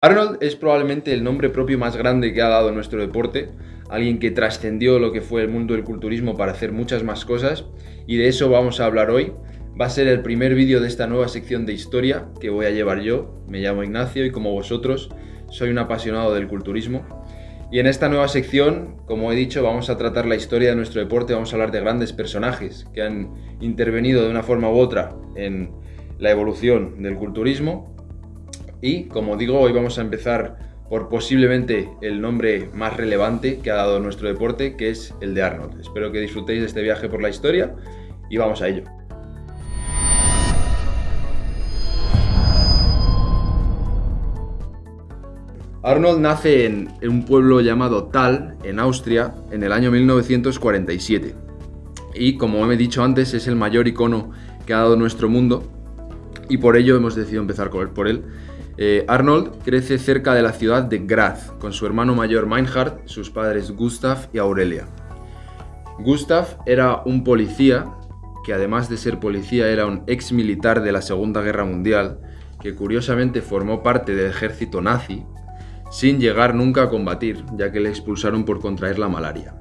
Arnold es probablemente el nombre propio más grande que ha dado nuestro deporte, alguien que trascendió lo que fue el mundo del culturismo para hacer muchas más cosas y de eso vamos a hablar hoy. Va a ser el primer vídeo de esta nueva sección de historia que voy a llevar yo. Me llamo Ignacio y como vosotros soy un apasionado del culturismo. Y en esta nueva sección, como he dicho, vamos a tratar la historia de nuestro deporte, vamos a hablar de grandes personajes que han intervenido de una forma u otra en la evolución del culturismo y como digo, hoy vamos a empezar por posiblemente el nombre más relevante que ha dado nuestro deporte, que es el de Arnold. Espero que disfrutéis de este viaje por la historia y vamos a ello. Arnold nace en, un pueblo llamado Tal, en Austria, en el año 1947. Y como he dicho antes, es el mayor icono que ha dado nuestro mundo y por ello hemos decidido empezar por él. Eh, Arnold crece cerca de la ciudad de Graz, con su hermano mayor Meinhard, sus padres Gustav y Aurelia. Gustav era un policía, que además de ser policía era un ex militar de la Segunda Guerra Mundial, que curiosamente formó parte del ejército nazi, sin llegar nunca a combatir, ya que le expulsaron por contraer la malaria.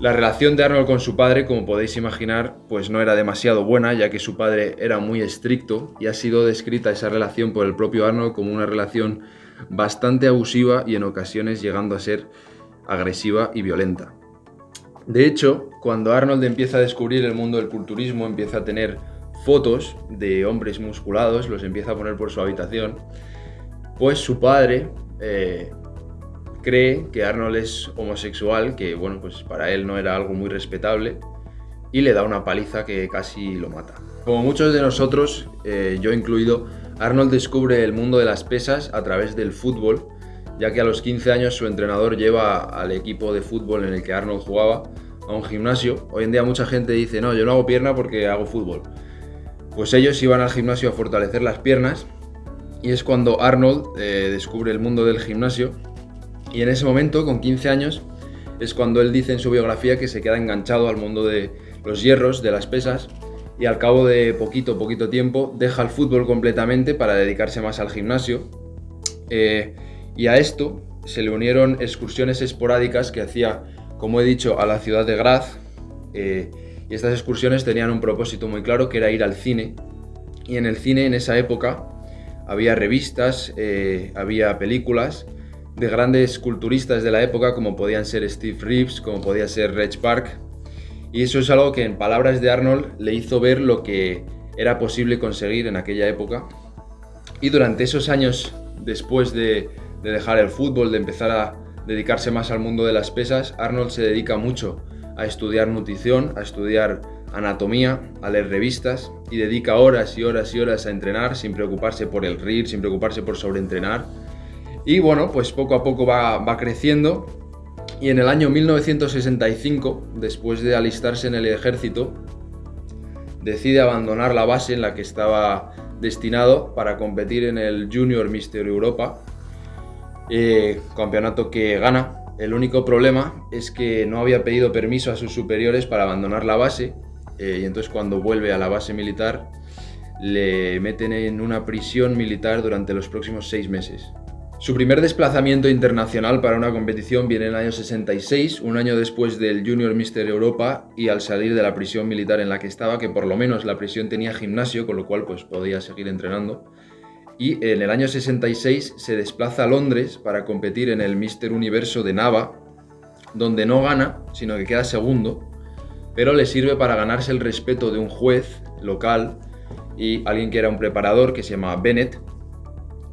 La relación de Arnold con su padre, como podéis imaginar, pues no era demasiado buena, ya que su padre era muy estricto y ha sido descrita esa relación por el propio Arnold como una relación bastante abusiva y en ocasiones llegando a ser agresiva y violenta. De hecho, cuando Arnold empieza a descubrir el mundo del culturismo, empieza a tener fotos de hombres musculados, los empieza a poner por su habitación, pues su padre eh, cree que Arnold es homosexual, que bueno, pues para él no era algo muy respetable, y le da una paliza que casi lo mata. Como muchos de nosotros, eh, yo incluido, Arnold descubre el mundo de las pesas a través del fútbol, ya que a los 15 años su entrenador lleva al equipo de fútbol en el que Arnold jugaba a un gimnasio. Hoy en día mucha gente dice, no, yo no hago pierna porque hago fútbol. Pues ellos iban al gimnasio a fortalecer las piernas y es cuando Arnold eh, descubre el mundo del gimnasio y en ese momento, con 15 años, es cuando él dice en su biografía que se queda enganchado al mundo de los hierros, de las pesas, y al cabo de poquito, poquito tiempo, deja el fútbol completamente para dedicarse más al gimnasio. Eh, y a esto se le unieron excursiones esporádicas que hacía, como he dicho, a la ciudad de Graz. Eh, y estas excursiones tenían un propósito muy claro, que era ir al cine. Y en el cine, en esa época, había revistas, eh, había películas, de grandes culturistas de la época como podían ser Steve Reeves, como podía ser Reg Park. Y eso es algo que en palabras de Arnold le hizo ver lo que era posible conseguir en aquella época. Y durante esos años después de, de dejar el fútbol, de empezar a dedicarse más al mundo de las pesas, Arnold se dedica mucho a estudiar nutrición, a estudiar anatomía, a leer revistas y dedica horas y horas y horas a entrenar sin preocuparse por el RIR, sin preocuparse por sobreentrenar y bueno, pues poco a poco va, creciendo y en el año 1965, después de alistarse en el ejército, decide abandonar la base en la que estaba destinado para competir en el Junior Mister Europa, eh, campeonato que gana. El único problema es que no había pedido permiso a sus superiores para abandonar la base eh, y entonces cuando vuelve a la base militar le meten en una prisión militar durante los próximos seis meses. Su primer desplazamiento internacional para una competición viene en el año 66, un año después del Junior Mister Europa y al salir de la prisión militar en la que estaba, que por lo menos la prisión tenía gimnasio, con lo cual pues podía seguir entrenando. Y en el año 66 se desplaza a Londres para competir en el Mister Universo de Nava, donde no gana, sino que queda segundo, pero le sirve para ganarse el respeto de un juez local y alguien que era un preparador que se llama Bennett,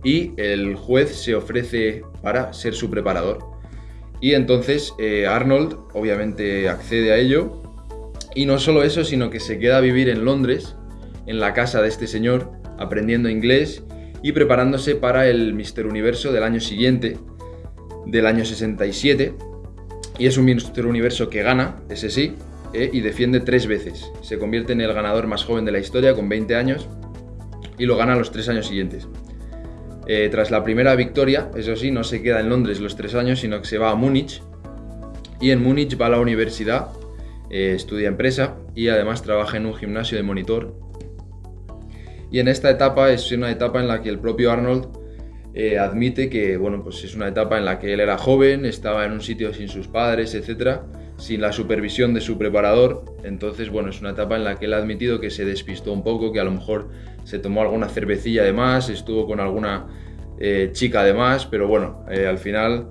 y el juez se ofrece para ser su preparador. Y entonces eh, Arnold obviamente accede a ello y no solo eso, sino que se queda a vivir en Londres, en la casa de este señor, aprendiendo inglés y preparándose para el Mister Universo del año siguiente, del año 67. Y es un Mister Universo que gana, ese sí, eh, y defiende tres veces. Se convierte en el ganador más joven de la historia, con 20 años, y lo gana los tres años siguientes. Eh, tras la primera victoria, eso sí, no se queda en Londres los tres años, sino que se va a Múnich. Y en Múnich va a la universidad, eh, estudia empresa y además trabaja en un gimnasio de monitor. Y en esta etapa es una etapa en la que el propio Arnold eh, admite que bueno, pues es una etapa en la que él era joven, estaba en un sitio sin sus padres, etcétera, sin la supervisión de su preparador. Entonces, bueno, es una etapa en la que él ha admitido que se despistó un poco, que a lo mejor se tomó alguna cervecilla de más, estuvo con alguna eh, chica de más, pero bueno, eh, al final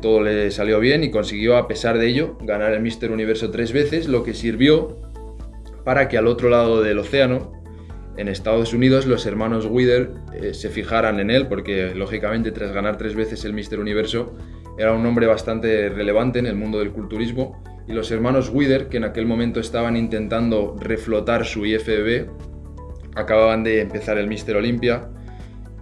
todo le salió bien y consiguió, a pesar de ello, ganar el Mister Universo tres veces, lo que sirvió para que al otro lado del océano, en Estados Unidos los hermanos Wither eh, se fijaran en él porque lógicamente tras ganar tres veces el Mister Universo era un hombre bastante relevante en el mundo del culturismo y los hermanos Wither que en aquel momento estaban intentando reflotar su IFBB acababan de empezar el Mister Olympia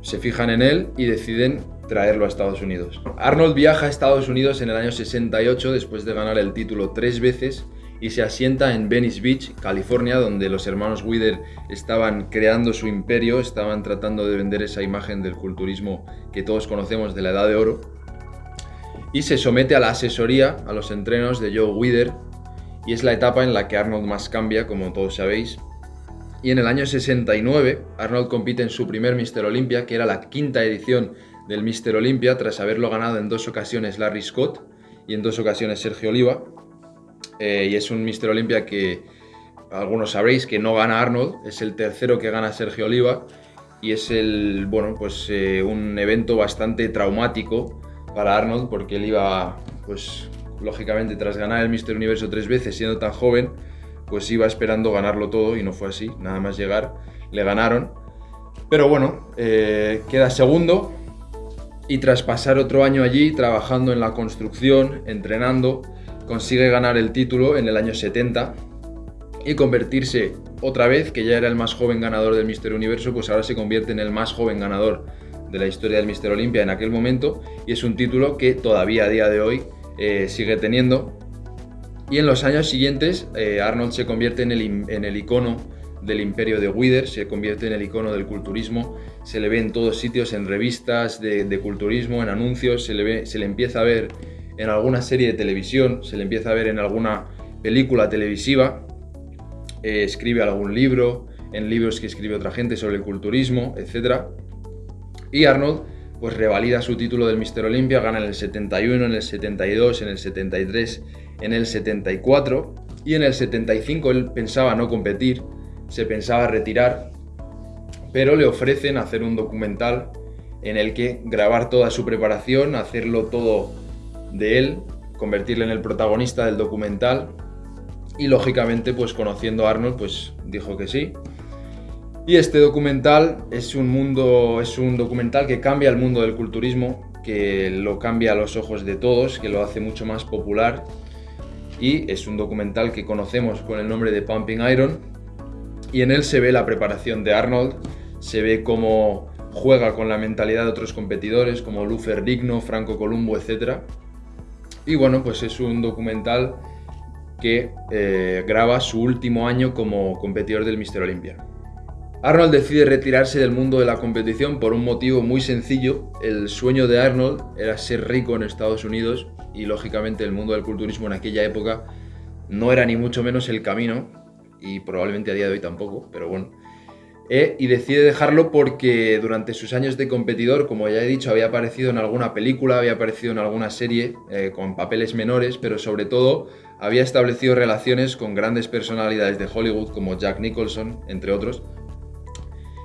se fijan en él y deciden traerlo a Estados Unidos. Arnold viaja a Estados Unidos en el año 68 después de ganar el título tres veces y se asienta en Venice Beach, California, donde los hermanos Wither estaban creando su imperio, estaban tratando de vender esa imagen del culturismo que todos conocemos de la Edad de Oro. Y se somete a la asesoría, a los entrenos de Joe Wither, y es la etapa en la que Arnold más cambia, como todos sabéis. Y en el año 69, Arnold compite en su primer Mister Olympia, que era la quinta edición del Mister Olympia, tras haberlo ganado en dos ocasiones Larry Scott y en dos ocasiones Sergio Oliva. Eh, y es un Mister Olympia que algunos sabréis que no gana Arnold, es el tercero que gana Sergio Oliva y es el, bueno, pues eh, un evento bastante traumático para Arnold porque él iba, pues lógicamente tras ganar el Mister Universo tres veces siendo tan joven, pues iba esperando ganarlo todo y no fue así, nada más llegar le ganaron. Pero bueno, eh, queda segundo y tras pasar otro año allí trabajando en la construcción, entrenando, consigue ganar el título en el año 70 y convertirse otra vez, que ya era el más joven ganador del Mister Universo, pues ahora se convierte en el más joven ganador de la historia del Mister Olympia en aquel momento y es un título que todavía a día de hoy eh, sigue teniendo. Y en los años siguientes eh, Arnold se convierte en el, en el icono del imperio de Wither, se convierte en el icono del culturismo, se le ve en todos sitios, en revistas de, culturismo, en anuncios, se le, se le empieza a ver en alguna serie de televisión, se le empieza a ver en alguna película televisiva, eh, escribe algún libro, en libros que escribe otra gente sobre el culturismo, etc. Y Arnold pues revalida su título del Mister Olympia, gana en el 71, en el 72, en el 73, en el 74 y en el 75 él pensaba no competir, se pensaba retirar, pero le ofrecen hacer un documental en el que grabar toda su preparación, hacerlo todo de él, convertirle en el protagonista del documental y lógicamente pues conociendo a Arnold pues dijo que sí. Y este documental es un mundo es un documental que cambia el mundo del culturismo, que lo cambia a los ojos de todos, que lo hace mucho más popular. Y es un documental que conocemos con el nombre de Pumping Iron. Y en él se ve la preparación de Arnold, se ve cómo juega con la mentalidad de otros competidores como Lufer Digno, Franco Columbo, etcétera. Y bueno, pues es un documental que eh, graba su último año como competidor del Mister Olympia. Arnold decide retirarse del mundo de la competición por un motivo muy sencillo. El sueño de Arnold era ser rico en Estados Unidos y lógicamente el mundo del culturismo en aquella época no era ni mucho menos el camino y probablemente a día de hoy tampoco, pero bueno. Eh, y decide dejarlo porque durante sus años de competidor, como ya he dicho, había aparecido en alguna película, había aparecido en alguna serie eh, con papeles menores, pero sobre todo había establecido relaciones con grandes personalidades de Hollywood como Jack Nicholson, entre otros,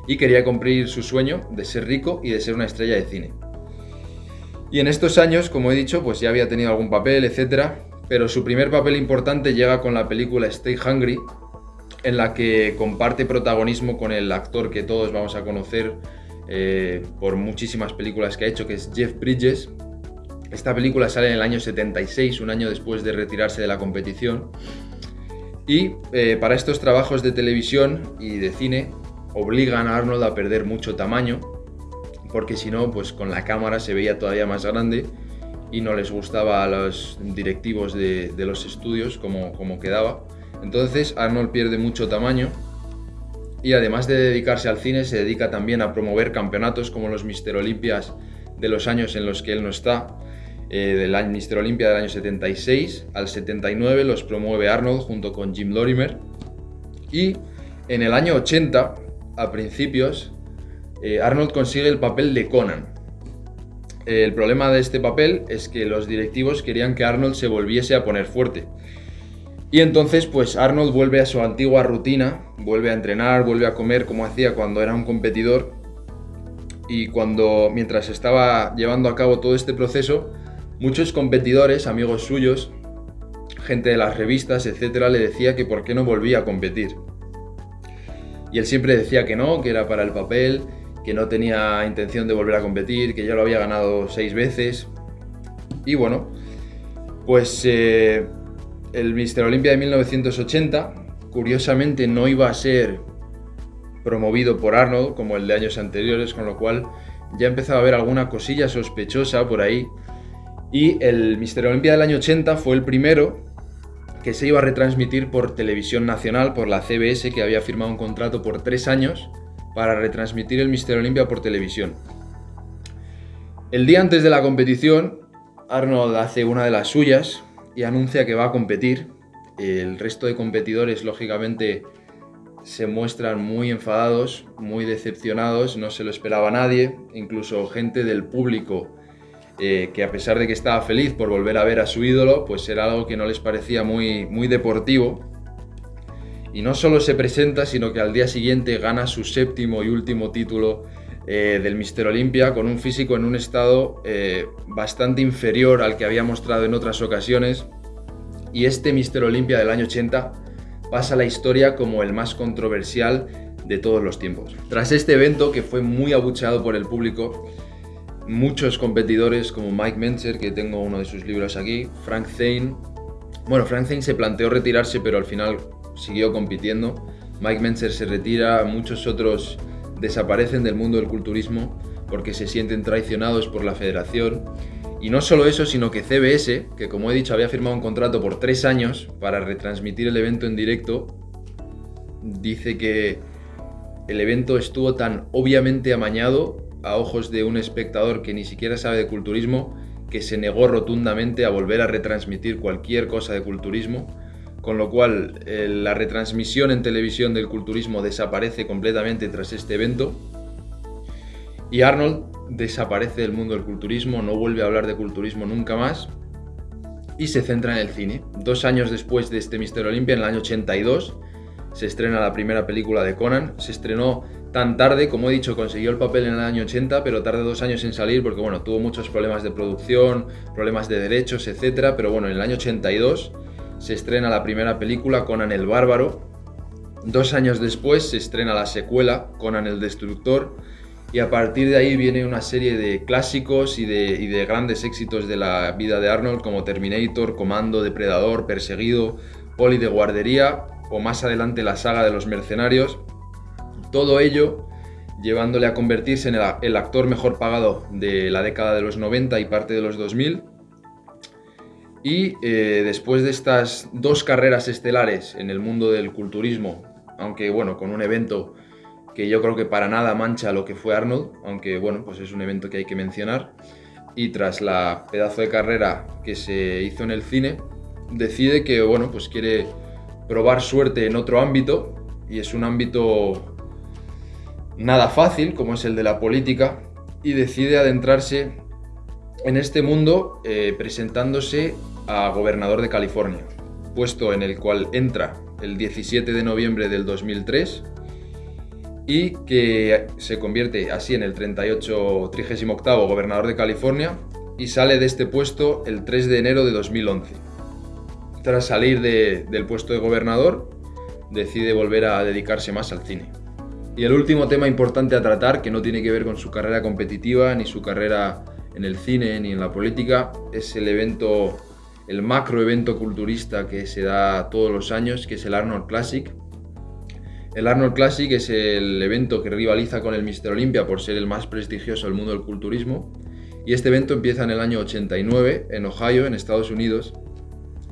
y quería cumplir su sueño de ser rico y de ser una estrella de cine. Y en estos años, como he dicho, pues ya había tenido algún papel, etc. Pero su primer papel importante llega con la película Stay Hungry, en la que comparte protagonismo con el actor que todos vamos a conocer eh, por muchísimas películas que ha hecho, que es Jeff Bridges. Esta película sale en el año 76, un año después de retirarse de la competición. Y eh, para estos trabajos de televisión y de cine obligan a Arnold a perder mucho tamaño, porque si no, pues con la cámara se veía todavía más grande y no les gustaba a los directivos de, los estudios como, como quedaba. Entonces Arnold pierde mucho tamaño y además de dedicarse al cine se dedica también a promover campeonatos como los Mister Olimpias de los años en los que él no está. Eh, del Mister Olympia del año 76 al 79 los promueve Arnold junto con Jim Lorimer y en el año 80 a principios eh, Arnold consigue el papel de Conan el problema de este papel es que los directivos querían que Arnold se volviese a poner fuerte. Y entonces, pues Arnold vuelve a su antigua rutina, vuelve a entrenar, vuelve a comer como hacía cuando era un competidor. Y cuando, mientras estaba llevando a cabo todo este proceso, muchos competidores, amigos suyos, gente de las revistas, etcétera, le decía que por qué no volvía a competir. Y él siempre decía que no, que era para el papel, que no tenía intención de volver a competir, que ya lo había ganado seis veces. Y bueno, pues eh, el Mister Olympia de 1980, curiosamente, no iba a ser promovido por Arnold como el de años anteriores, con lo cual ya empezaba a haber alguna cosilla sospechosa por ahí. Y el Mister Olympia del año 80 fue el primero que se iba a retransmitir por televisión nacional, por la CBS, que había firmado un contrato por tres años para retransmitir el Mister Olympia por televisión. El día antes de la competición, Arnold hace una de las suyas y anuncia que va a competir. El resto de competidores, lógicamente, se muestran muy enfadados, muy decepcionados, no se lo esperaba nadie, incluso gente del público eh, que a pesar de que estaba feliz por volver a ver a su ídolo, pues era algo que no les parecía muy, muy deportivo y no solo se presenta, sino que al día siguiente gana su séptimo y último título eh, del Mister Olympia con un físico en un estado eh, bastante inferior al que había mostrado en otras ocasiones. Y este Mister Olympia del año 80 pasa a la historia como el más controversial de todos los tiempos. Tras este evento, que fue muy abucheado por el público, muchos competidores como Mike Menzer, que tengo uno de sus libros aquí, Frank Zane, bueno, Frank Zane se planteó retirarse, pero al final siguió compitiendo. Mike Menzer se retira, muchos otros desaparecen del mundo del culturismo porque se sienten traicionados por la federación. Y no solo eso, sino que CBS, que como he dicho había firmado un contrato por tres años para retransmitir el evento en directo, dice que el evento estuvo tan obviamente amañado a ojos de un espectador que ni siquiera sabe de culturismo, que se negó rotundamente a volver a retransmitir cualquier cosa de culturismo con lo cual eh, la retransmisión en televisión del culturismo desaparece completamente tras este evento y Arnold desaparece del mundo del culturismo, no vuelve a hablar de culturismo nunca más y se centra en el cine. Dos años después de este Mister Olympia, en el año 82, se estrena la primera película de Conan. Se estrenó tan tarde, como he dicho, consiguió el papel en el año 80, pero tarde dos años en salir porque bueno, tuvo muchos problemas de producción, problemas de derechos, etc. Pero bueno, en el año 82 se estrena la primera película, Conan el Bárbaro. Dos años después se estrena la secuela, Conan el Destructor. Y a partir de ahí viene una serie de clásicos y de, grandes éxitos de la vida de Arnold, como Terminator, Comando, Depredador, Perseguido, Poli de Guardería o más adelante la saga de los mercenarios. Todo ello llevándole a convertirse en el actor mejor pagado de la década de los 90 y parte de los 2000 y eh, después de estas dos carreras estelares en el mundo del culturismo, aunque bueno, con un evento que yo creo que para nada mancha lo que fue Arnold, aunque bueno, pues es un evento que hay que mencionar, y tras la pedazo de carrera que se hizo en el cine, decide que bueno, pues quiere probar suerte en otro ámbito, y es un ámbito nada fácil, como es el de la política, y decide adentrarse en este mundo eh, presentándose a gobernador de California, puesto en el cual entra el 17 de noviembre del 2003 y que se convierte así en el 38, 38 gobernador de California y sale de este puesto el 3 de enero de 2011. Tras salir del puesto de gobernador, decide volver a dedicarse más al cine. Y el último tema importante a tratar, que no tiene que ver con su carrera competitiva, ni su carrera en el cine, ni en la política, es el evento el macro evento culturista que se da todos los años, que es el Arnold Classic. El Arnold Classic es el evento que rivaliza con el Mister Olympia por ser el más prestigioso del mundo del culturismo. Y este evento empieza en el año 89 en Ohio, en Estados Unidos.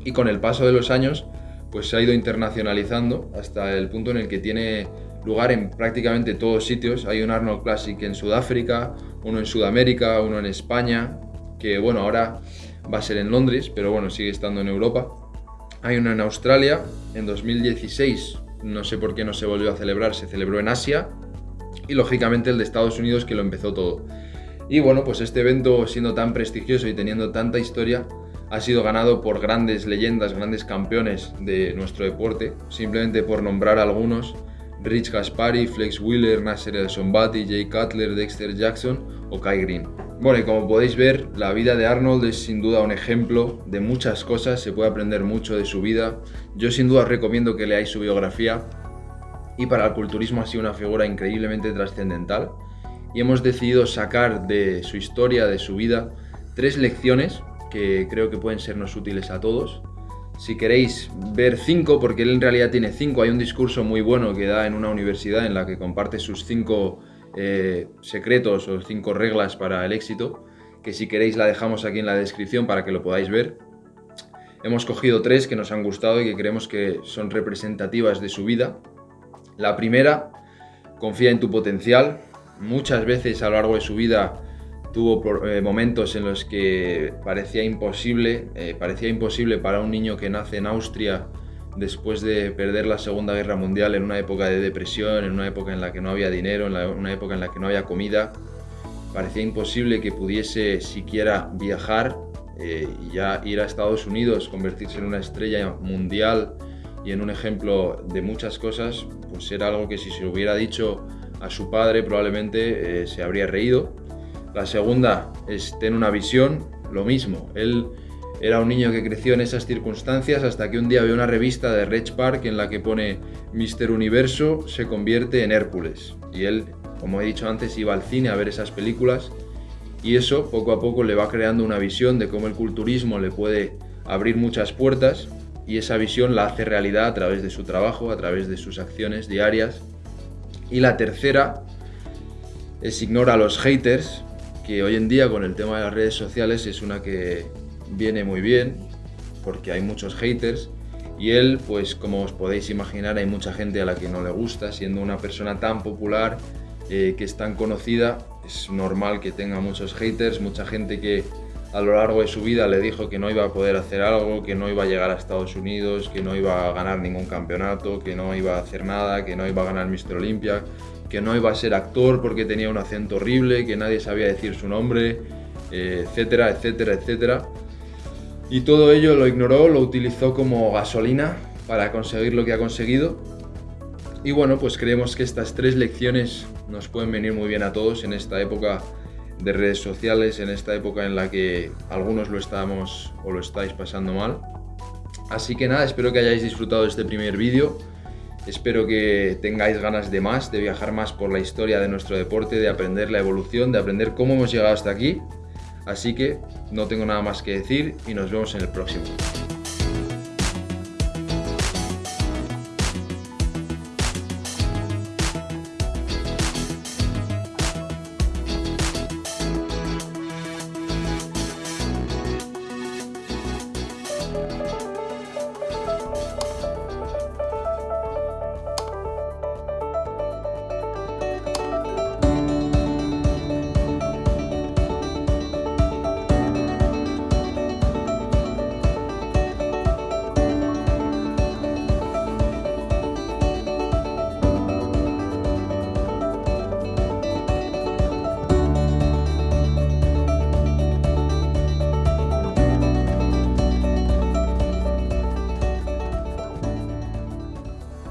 Y con el paso de los años, pues se ha ido internacionalizando hasta el punto en el que tiene lugar en prácticamente todos sitios. Hay un Arnold Classic en Sudáfrica, uno en Sudamérica, uno en España, que bueno, ahora va a ser en Londres, pero bueno, sigue estando en Europa. Hay uno en Australia, en 2016, no sé por qué no se volvió a celebrar, se celebró en Asia, y lógicamente el de Estados Unidos que lo empezó todo. Y bueno, pues este evento siendo tan prestigioso y teniendo tanta historia, ha sido ganado por grandes leyendas, grandes campeones de nuestro deporte, simplemente por nombrar algunos, Rich Gaspari, Flex Wheeler, Nasser El Sombati, Jay Cutler, Dexter Jackson o Kai Green. Bueno, y como podéis ver, la vida de Arnold es sin duda un ejemplo de muchas cosas, se puede aprender mucho de su vida. Yo sin duda os recomiendo que leáis su biografía y para el culturismo ha sido una figura increíblemente trascendental y hemos decidido sacar de su historia, de su vida, tres lecciones que creo que pueden sernos útiles a todos. Si queréis ver cinco, porque él en realidad tiene cinco, hay un discurso muy bueno que da en una universidad en la que comparte sus cinco eh, secretos o cinco reglas para el éxito, que si queréis la dejamos aquí en la descripción para que lo podáis ver. Hemos cogido tres que nos han gustado y que creemos que son representativas de su vida. La primera, confía en tu potencial. Muchas veces a lo largo de su vida tuvo eh, momentos en los que parecía imposible, eh, parecía imposible para un niño que nace en Austria después de perder la Segunda Guerra Mundial en una época de depresión, en una época en la que no había dinero, en una época en la que no había comida, parecía imposible que pudiese siquiera viajar eh, ya ir a Estados Unidos, convertirse en una estrella mundial y en un ejemplo de muchas cosas, pues era algo que si se hubiera dicho a su padre probablemente se habría reído la segunda es tener una visión, lo mismo. Él era un niño que creció en esas circunstancias hasta que un día ve una revista de Reg Park en la que pone Mister Universo se convierte en Hércules. Y él, como he dicho antes, iba al cine a ver esas películas y eso poco a poco le va creando una visión de cómo el culturismo le puede abrir muchas puertas y esa visión la hace realidad a través de su trabajo, a través de sus acciones diarias. Y la tercera es ignora a los haters, que hoy en día con el tema de las redes sociales es una que viene muy bien, porque hay muchos haters, y él, pues como os podéis imaginar, hay mucha gente a la que no le gusta, siendo una persona tan popular, eh, que es tan conocida, es normal que tenga muchos haters, mucha gente que a lo largo de su vida le dijo que no iba a poder hacer algo, que no iba a llegar a Estados Unidos, que no iba a ganar ningún campeonato, que no iba a hacer nada, que no iba a ganar Mr. Olympia, que no iba a ser actor porque tenía un acento horrible, que nadie sabía decir su nombre, eh, etcétera, etcétera, etcétera. Y todo ello lo ignoró, lo utilizó como gasolina para conseguir lo que ha conseguido. Y bueno, pues creemos que estas tres lecciones nos pueden venir muy bien a todos en esta época de redes sociales, en esta época en la que algunos lo estamos o lo estáis pasando mal. Así que nada, espero que hayáis disfrutado este primer vídeo. Espero que tengáis ganas de más, de viajar más por la historia de nuestro deporte, de aprender la evolución, de aprender cómo hemos llegado hasta aquí. Así que no tengo nada más que decir y nos vemos en el próximo.